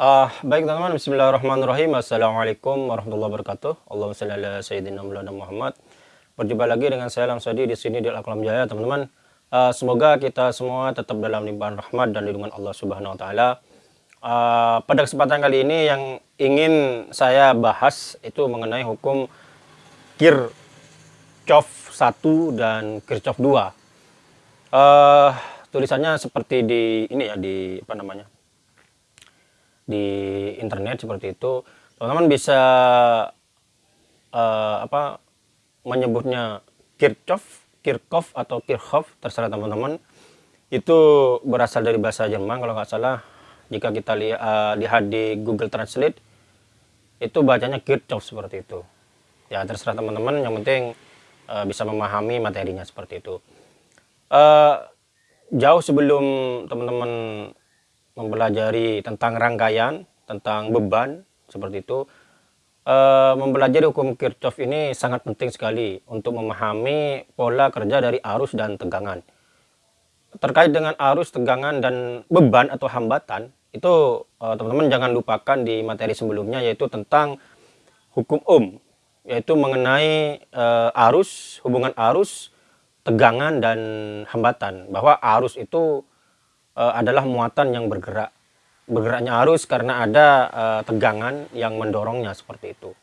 Uh, baik teman-teman, Bismillahirrahmanirrahim. Assalamualaikum warahmatullahi wabarakatuh. Allahumma salli ala sayyidina Muhammad. Berjumpa lagi dengan saya Langsadi di sini di Al-Qalam Jaya, teman-teman. Uh, semoga kita semua tetap dalam limpahan rahmat dan lindungan Allah Subhanahu wa taala. Uh, pada kesempatan kali ini yang ingin saya bahas itu mengenai hukum Kirchhoff 1 dan Kirchhoff 2. Uh, tulisannya seperti di ini ya di apa namanya? Di internet seperti itu teman-teman bisa uh, apa menyebutnya Kirchhoff Kirchhoff atau Kirchhoff terserah teman-teman. Itu berasal dari bahasa Jerman kalau nggak salah. Jika kita lihat uh, lihat di Google Translate itu bacanya Kirchhoff seperti itu. Ya terserah teman-teman. Yang penting uh, bisa memahami materinya seperti itu. Uh, jauh sebelum teman-teman mempelajari tentang rangkaian, tentang beban, seperti itu. E, mempelajari hukum Kirchhoff ini sangat penting sekali untuk memahami pola kerja dari arus dan tegangan. Terkait dengan arus, tegangan, dan beban atau hambatan, itu eh, teman-teman jangan lupakan di materi sebelumnya yaitu tentang hukum Ohm, yaitu mengenai e, arus, hubungan arus, tegangan, dan hambatan. Bahwa arus itu uh, adalah muatan yang bergerak. Bergeraknya arus karena ada uh, tegangan yang mendorongnya seperti itu.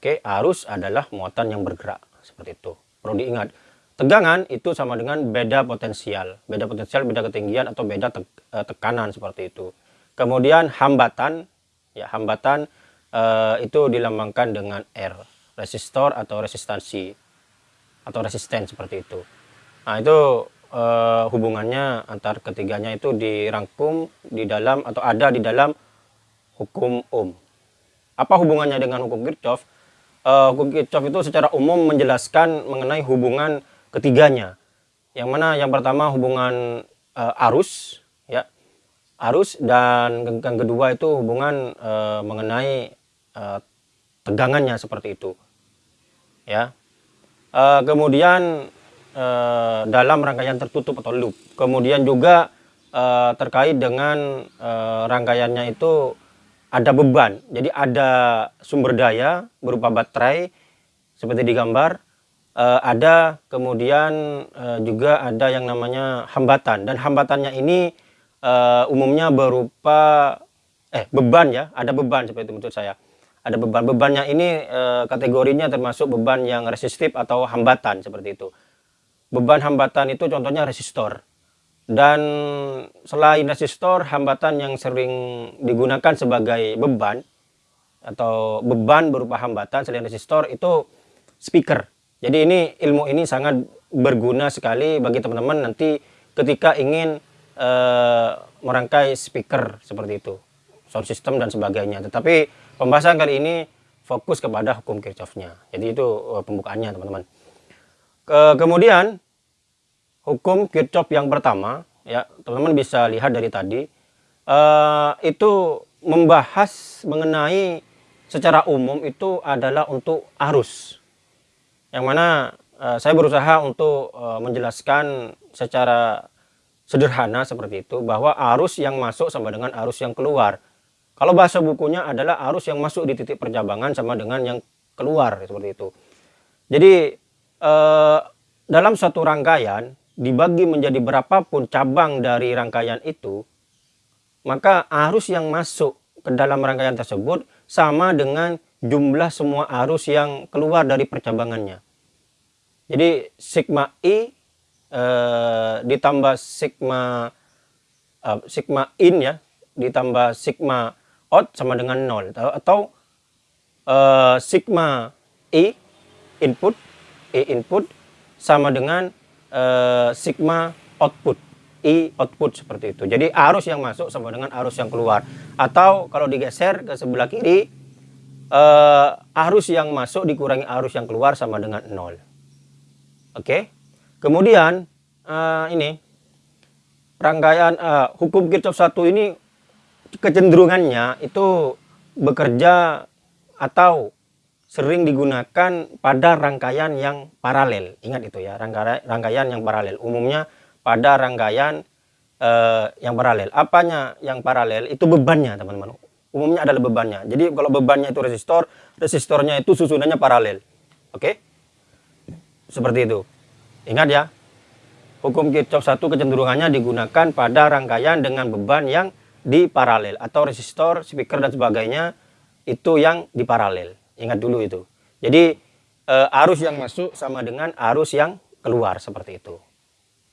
Oke, arus adalah muatan yang bergerak seperti itu. Perlu diingat, tegangan itu sama dengan beda potensial. Beda potensial, beda ketinggian atau beda te uh, tekanan seperti itu. Kemudian hambatan, ya hambatan uh, itu dilambangkan dengan R, resistor atau resistansi atau resisten seperti itu. Nah, itu uh, hubungannya antar ketiganya itu dirangkum di dalam atau ada di dalam hukum Ohm. Apa hubungannya dengan hukum Kirchhoff? Uh, hukum Kirchhoff itu secara umum menjelaskan mengenai hubungan ketiganya. Yang mana yang pertama hubungan uh, arus, ya, arus dan yang kedua itu hubungan uh, mengenai uh, tegangannya seperti itu, ya. Uh, kemudian uh, dalam rangkaian tertutup atau loop. Kemudian juga uh, terkait dengan uh, rangkaiannya itu ada beban. Jadi ada sumber daya berupa baterai seperti di gambar. Uh, ada kemudian uh, juga ada yang namanya hambatan dan hambatannya ini uh, umumnya berupa eh beban ya, ada beban seperti itu menurut saya. Ada beban. Bebannya ini uh, kategorinya termasuk beban yang resistif atau hambatan seperti itu beban hambatan itu contohnya resistor. Dan selain resistor hambatan yang sering digunakan sebagai beban atau beban berupa hambatan selain resistor itu speaker. Jadi ini ilmu ini sangat berguna sekali bagi teman-teman nanti ketika ingin uh, merangkai speaker seperti itu sound system dan sebagainya. Tetapi pembahasan kali ini fokus kepada hukum Kirchhoffnya. Jadi itu uh, pembukaannya teman-teman ke, kemudian hukum Kirchhoff yang pertama, ya teman-teman bisa lihat dari tadi, uh, itu membahas mengenai secara umum itu adalah untuk arus. Yang mana uh, saya berusaha untuk uh, menjelaskan secara sederhana seperti itu, bahwa arus yang masuk sama dengan arus yang keluar. Kalau bahasa bukunya adalah arus yang masuk di titik percabangan sama dengan yang keluar seperti itu. Jadi eh, dalam satu rangkaian dibagi menjadi berapapun cabang dari rangkaian itu, maka arus yang masuk ke dalam rangkaian tersebut sama dengan jumlah semua arus yang keluar dari percabangannya. Jadi sigma I e, ditambah sigma e, sigma in ya, ditambah sigma out sama dengan nol atau, atau e, sigma I input I input sama dengan uh, sigma output I output seperti itu. Jadi arus yang masuk sama dengan arus yang keluar. Atau kalau digeser ke sebelah kiri, uh, arus yang masuk dikurangi arus yang keluar sama dengan nol. Oke. Okay? Kemudian uh, ini rangkaian uh, hukum Kirchhoff satu ini kecenderungannya itu bekerja atau sering digunakan pada rangkaian yang paralel. Ingat itu ya, rangkaian, yang paralel. Umumnya pada rangkaian uh, yang paralel. Apanya yang paralel? Itu bebannya, teman-teman. Umumnya adalah bebannya. Jadi kalau bebannya itu resistor, resistornya itu susunannya paralel. Oke? Seperti itu. Ingat ya. Hukum Kirchhoff satu kecenderungannya digunakan pada rangkaian dengan beban yang di paralel atau resistor, speaker dan sebagainya itu yang di paralel. Ingat dulu itu. Jadi uh, arus yang masuk sama dengan arus yang keluar seperti itu.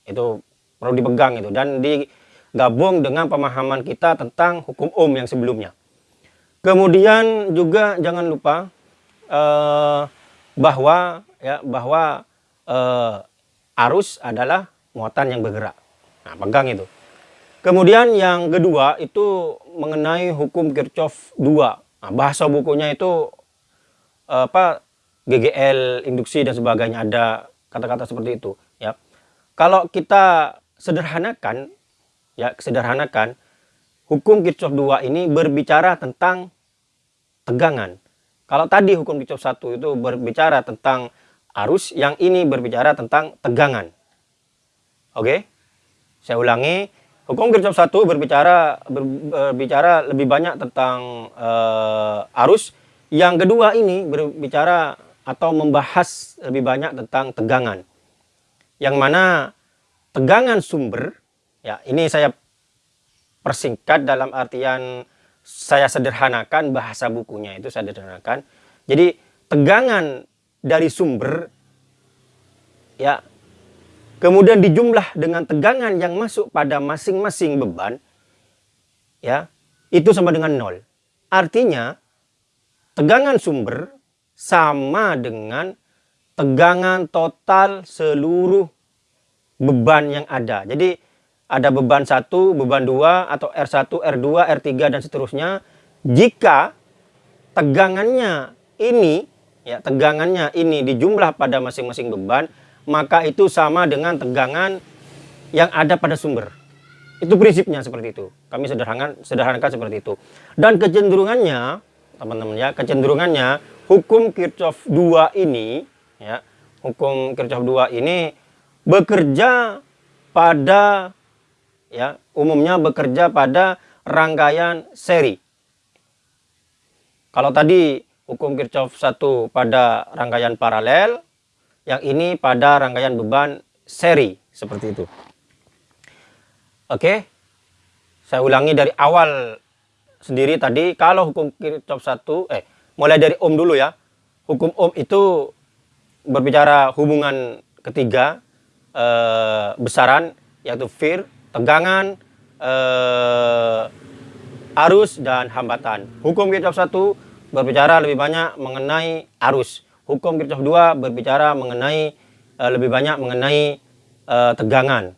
Itu perlu dipegang itu dan digabung dengan pemahaman kita tentang hukum Ohm yang sebelumnya. Kemudian juga jangan lupa uh, bahwa ya bahwa uh, arus adalah muatan yang bergerak. Nah, pegang itu. Kemudian yang kedua itu mengenai hukum Kirchhoff 2. Nah, bahasa bukunya itu apa GGL induksi dan sebagainya ada kata-kata seperti itu ya. Kalau kita sederhanakan ya sederhanakan hukum Kirchhoff 2 ini berbicara tentang tegangan. Kalau tadi hukum Kirchhoff 1 itu berbicara tentang arus yang ini berbicara tentang tegangan. Oke? Saya ulangi. Hukum Kirchhoff 1 berbicara berbicara lebih banyak tentang uh, arus yang kedua ini berbicara atau membahas lebih banyak tentang tegangan. Yang mana tegangan sumber, ya ini saya persingkat dalam artian saya sederhanakan bahasa bukunya itu saya sederhanakan. Jadi tegangan dari sumber ya kemudian dijumlah dengan tegangan yang masuk pada masing-masing beban ya itu sama dengan nol. Artinya tegangan sumber sama dengan tegangan total seluruh beban yang ada. Jadi ada beban satu, beban dua, atau R1, R2, R3, dan seterusnya. Jika tegangannya ini, ya tegangannya ini dijumlah pada masing-masing beban, maka itu sama dengan tegangan yang ada pada sumber. Itu prinsipnya seperti itu. Kami sederhanakan, sederhanakan seperti itu. Dan kecenderungannya, teman-teman ya, kecenderungannya hukum Kirchhoff 2 ini ya, hukum Kirchhoff 2 ini bekerja pada ya, umumnya bekerja pada rangkaian seri. Kalau tadi hukum Kirchhoff 1 pada rangkaian paralel, yang ini pada rangkaian beban seri seperti itu. Oke. Saya ulangi dari awal sendiri tadi kalau hukum Kirchhoff 1 eh mulai dari om dulu ya. Hukum om itu berbicara hubungan ketiga eh, besaran yaitu fear, tegangan, eh, arus dan hambatan. Hukum Kirchhoff satu berbicara lebih banyak mengenai arus. Hukum Kirchhoff 2 berbicara mengenai eh, lebih banyak mengenai eh, tegangan.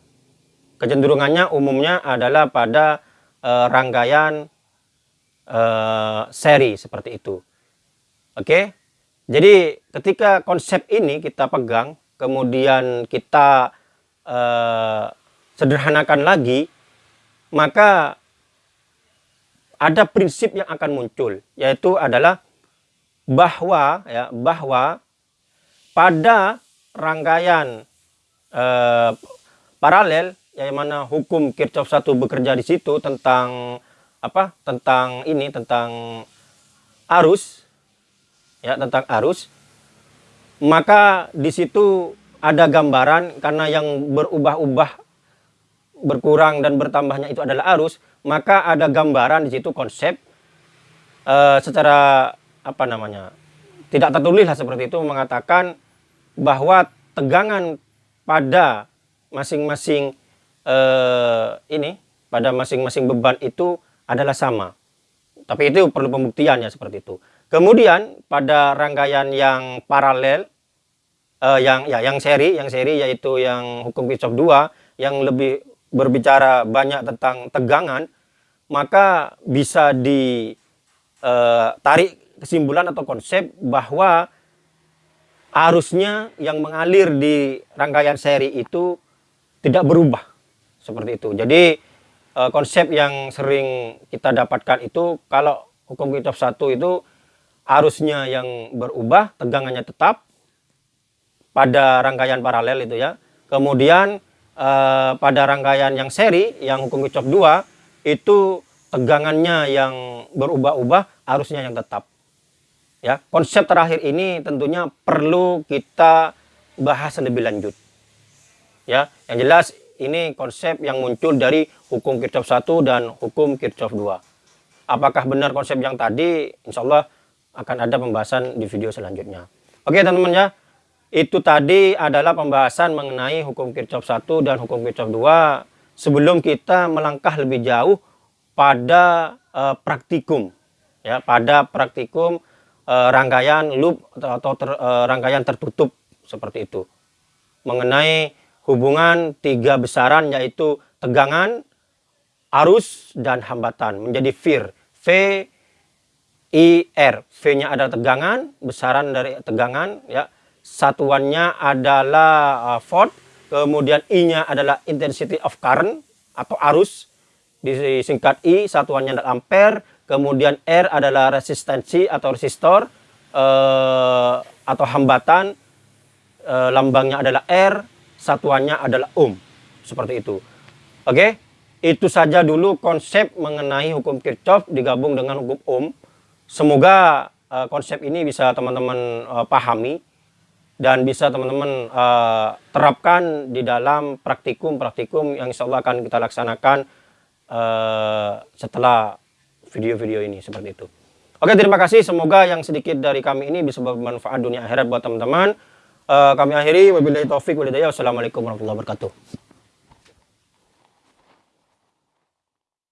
Kecenderungannya umumnya adalah pada eh, rangkaian eh, seri seperti itu. Oke. Jadi ketika konsep ini kita pegang, kemudian kita uh, sederhanakan lagi, maka ada prinsip yang akan muncul, yaitu adalah bahwa ya bahwa pada rangkaian uh, paralel yang mana hukum Kirchhoff satu bekerja di situ tentang apa tentang ini tentang arus ya tentang arus maka di situ ada gambaran karena yang berubah-ubah berkurang dan bertambahnya itu adalah arus maka ada gambaran di situ konsep uh, secara apa namanya tidak tertulis lah seperti itu mengatakan bahwa tegangan pada masing-masing uh, ini pada masing-masing beban itu adalah sama tapi itu perlu pembuktian ya seperti itu Kemudian pada rangkaian yang paralel uh, yang ya yang seri, yang seri yaitu yang hukum Kirchhoff 2 yang lebih berbicara banyak tentang tegangan, maka bisa ditarik eh, kesimpulan atau konsep bahwa arusnya yang mengalir di rangkaian seri itu tidak berubah seperti itu. Jadi uh, konsep yang sering kita dapatkan itu kalau hukum Kirchhoff 1 itu arusnya yang berubah, tegangannya tetap pada rangkaian paralel itu ya. Kemudian uh, pada rangkaian yang seri yang hukum Kirchhoff 2 itu tegangannya yang berubah-ubah arusnya yang tetap ya konsep terakhir ini tentunya perlu kita bahas lebih lanjut ya yang jelas ini konsep yang muncul dari hukum Kirchhoff 1 dan hukum Kirchhoff 2 apakah benar konsep yang tadi? Insya Allah akan ada pembahasan di video selanjutnya. Oke teman-teman ya. Itu tadi adalah pembahasan mengenai hukum Kirchhoff 1 dan hukum Kirchhoff 2 sebelum kita melangkah lebih jauh pada uh, praktikum ya pada praktikum uh, rangkaian loop atau, ter, uh, rangkaian tertutup seperti itu. Mengenai hubungan tiga besaran yaitu tegangan arus dan hambatan. Menjadi VIR V I R. V-nya adalah tegangan besaran dari tegangan ya. Satuannya adalah uh, volt, kemudian I-nya adalah intensity of current atau arus, disingkat I, satuannya adalah ampere, kemudian R adalah resistensi atau resistor, uh, atau hambatan, uh, lambangnya adalah R, satuannya adalah ohm, seperti itu. Oke, itu saja dulu konsep mengenai hukum Kirchhoff digabung dengan hukum ohm. Semoga uh, konsep ini bisa teman-teman uh, pahami dan bisa teman-teman uh, terapkan di dalam praktikum-praktikum yang insya Allah akan kita laksanakan uh, setelah video-video ini seperti itu. Oke terima kasih semoga yang sedikit dari kami ini bisa bermanfaat dunia akhirat buat teman-teman. Uh, kami akhiri wabillahi taufik walhidayah. Wassalamualaikum warahmatullahi wabarakatuh.